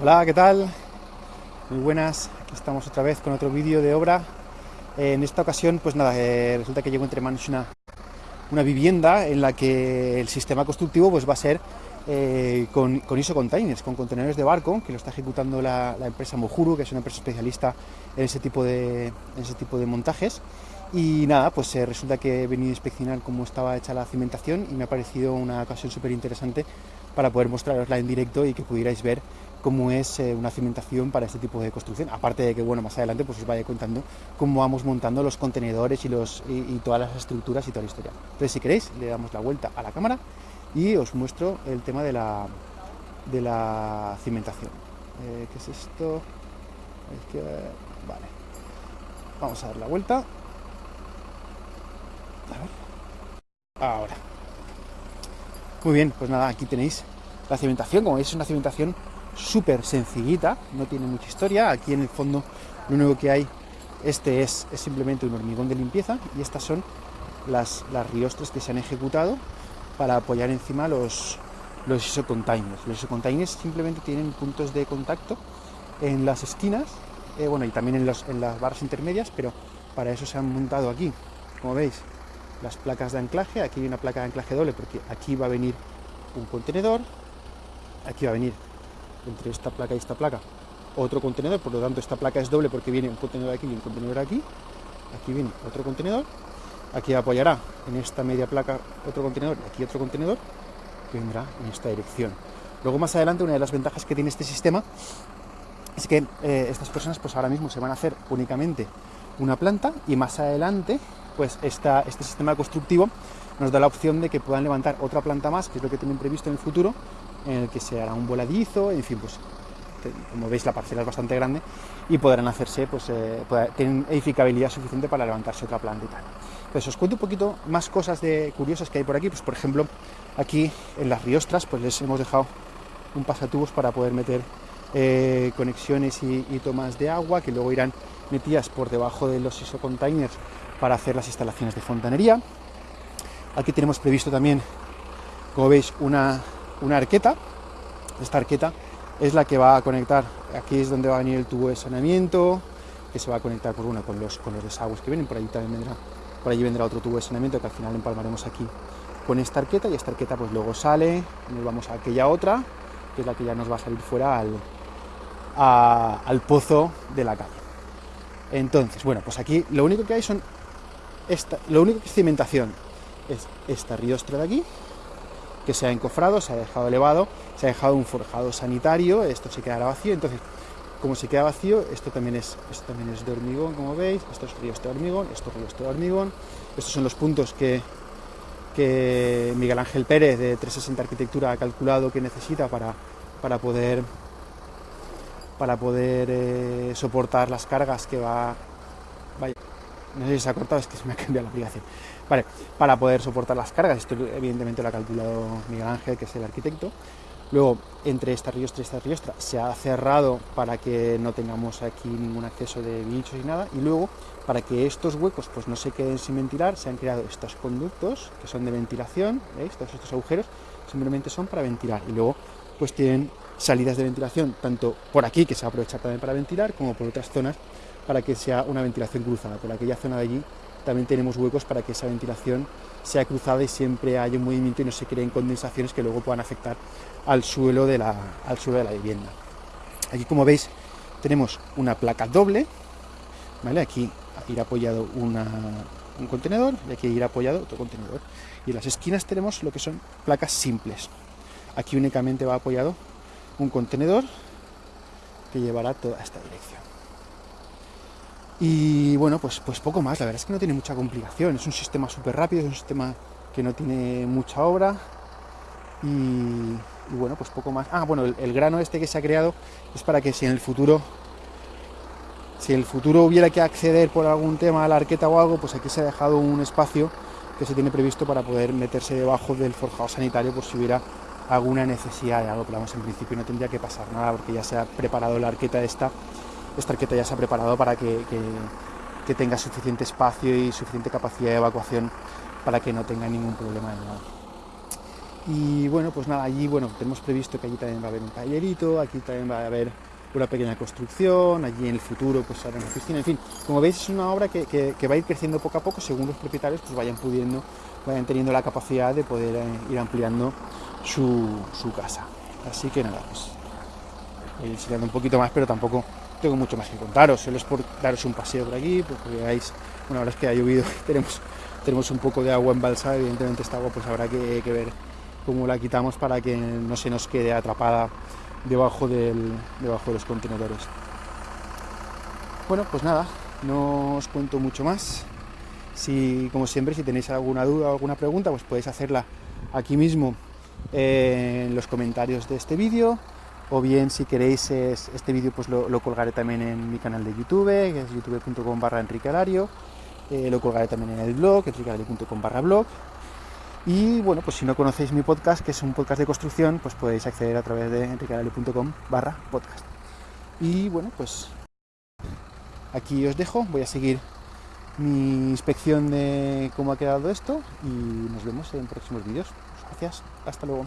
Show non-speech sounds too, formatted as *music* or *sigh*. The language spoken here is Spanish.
Hola, ¿qué tal? Muy buenas, aquí estamos otra vez con otro vídeo de obra. Eh, en esta ocasión, pues nada, eh, resulta que llevo entre manos una, una vivienda en la que el sistema constructivo pues va a ser eh, con, con, ISO containers, con contenedores de barco, que lo está ejecutando la, la, empresa Mojuru, que es una empresa especialista en ese tipo de, en ese tipo de montajes. Y nada, pues resulta que he venido a inspeccionar cómo estaba hecha la cimentación y me ha parecido una ocasión súper interesante para poder mostrarosla en directo y que pudierais ver cómo es eh, una cimentación para este tipo de construcción. Aparte de que, bueno, más adelante pues os vaya contando cómo vamos montando los contenedores y, los, y, todas las estructuras y toda la historia. Entonces, si queréis, le damos la vuelta a la cámara y os muestro el tema de la, de la cimentación. Eh, ¿Qué es esto? Vale. Vamos a dar la vuelta. A ver. Ahora. Muy bien, pues nada, aquí tenéis la cimentación. Como veis, es una cimentación súper sencillita, no tiene mucha historia. Aquí en el fondo lo único que hay, este es, es simplemente un hormigón de limpieza y estas son las, las riostras que se han ejecutado para apoyar encima los, los isocontainers. Los isocontainers simplemente tienen puntos de contacto en las esquinas, eh, bueno, y también en, los, en las barras intermedias, pero para eso se han montado aquí, como veis, las placas de anclaje. Aquí hay una placa de anclaje doble porque aquí va a venir un contenedor, aquí va a venir. Entre esta placa y esta placa. Otro contenedor, por lo tanto esta placa es doble porque viene un contenedor aquí y un contenedor aquí, aquí viene otro contenedor, aquí apoyará en esta media placa otro contenedor y aquí otro contenedor que vendrá en esta dirección. Luego más adelante una de las ventajas que tiene este sistema es que eh, estas personas pues ahora mismo se van a hacer únicamente una planta y más adelante pues esta, este sistema constructivo nos da la opción de que puedan levantar otra planta más, que es lo que tienen previsto en el futuro, en el que se hará un voladizo, en fin, pues como veis la parcela es bastante grande y podrán hacerse, pues eh, tienen edificabilidad suficiente para levantarse otra planta y tal. Pues os cuento un poquito más cosas de curiosas que hay por aquí, pues por ejemplo, aquí en las riostras, pues les hemos dejado un pasatubos para poder meter eh, conexiones y, y, tomas de agua que luego irán metidas por debajo de los isocontainers para hacer las instalaciones de fontanería. Aquí tenemos previsto también, como veis, una, una arqueta. Esta arqueta es la que va a conectar, aquí es donde va a venir el tubo de saneamiento, que se va a conectar por una con los, con los desagües que vienen, por allí también vendrá, por allí vendrá otro tubo de saneamiento que al final empalmaremos aquí con esta arqueta y esta arqueta pues luego sale, nos vamos a aquella otra, que es la que ya nos va a salir fuera al, al pozo de la calle. Entonces, bueno, pues aquí lo único que hay son, esta, lo único que es cimentación es esta riostra de aquí, que se ha encofrado, se ha dejado elevado, se ha dejado un forjado sanitario, esto se quedará vacío, entonces como se queda vacío, esto también es, esto también es de hormigón, como veis, esto es río de hormigón, esto es río de hormigón, estos son los puntos que, que Miguel Ángel Pérez de 360 Arquitectura ha calculado que necesita para, para poder, para poder eh, soportar las cargas que va... No sé si se ha cortado, es que se me ha cambiado la aplicación. Para poder soportar las cargas, esto evidentemente lo ha calculado Miguel Ángel, que es el arquitecto. Luego, entre esta riostra y esta riostra, se ha cerrado para que no tengamos aquí ningún acceso de bichos y nada. Y luego, para que estos huecos pues, no se queden sin ventilar, se han creado estos conductos, que son de ventilación, ¿veis? Todos estos agujeros simplemente son para ventilar. Y luego, pues tienen salidas de ventilación, tanto por aquí, que se va a aprovechar también para ventilar, como por otras zonas, para que sea una ventilación cruzada. Por aquella zona de allí también tenemos huecos para que esa ventilación sea cruzada y siempre haya un movimiento y no se creen condensaciones que luego puedan afectar al suelo de la, al suelo de la vivienda. Aquí como veis tenemos una placa doble, ¿vale? aquí irá apoyado una, un contenedor y aquí irá apoyado otro contenedor. Y en las esquinas tenemos lo que son placas simples. Aquí únicamente va apoyado un contenedor que llevará toda esta dirección. Y bueno, pues, pues poco más, la verdad es que no tiene mucha complicación, es un sistema súper rápido, es un sistema que no tiene mucha obra. Y, bueno, pues poco más. Ah, bueno, el, el, grano este que se ha creado es para que si en el futuro, si en el futuro hubiera que acceder por algún tema a la arqueta o algo, pues aquí se ha dejado un espacio que se tiene previsto para poder meterse debajo del forjado sanitario por si hubiera alguna necesidad de algo, pero vamos, en principio no tendría que pasar nada porque ya se ha preparado la arqueta esta esta arqueta ya se ha preparado para que, que, tenga suficiente espacio y suficiente capacidad de evacuación para que no tenga ningún problema de nada. Y bueno, pues nada, allí bueno, tenemos previsto que allí también va a haber un tallerito, aquí también va a haber una pequeña construcción, allí en el futuro pues hará una piscina, en fin, como veis es una obra que, que, va a ir creciendo poco a poco según los propietarios pues vayan pudiendo, vayan teniendo la capacidad de poder eh, ir ampliando su, su, casa. Así que nada, pues voy enseñando un poquito más, pero tampoco tengo mucho más que contaros, solo es por daros un paseo por aquí, porque veáis, una hora es que ha llovido, *laughs* tenemos, tenemos un poco de agua embalsada, evidentemente esta agua pues habrá que, que ver cómo la quitamos para que no se nos quede atrapada debajo, del, debajo de los contenedores. Bueno, pues nada, no os cuento mucho más. Si, como siempre, si tenéis alguna duda o alguna pregunta, pues podéis hacerla aquí mismo eh, en los comentarios de este vídeo. O bien, si queréis este vídeo, pues lo, colgaré también en mi canal de YouTube, que es youtube.com barra Enrique Alario. Eh, lo colgaré también en el blog, enriquealario.com barra blog. Y bueno, pues si no conocéis mi podcast, que es un podcast de construcción, pues podéis acceder a través de enriqueadale.com barra podcast. Y bueno, pues aquí os dejo, voy a seguir mi inspección de cómo ha quedado esto y nos vemos en próximos vídeos. Gracias, hasta luego.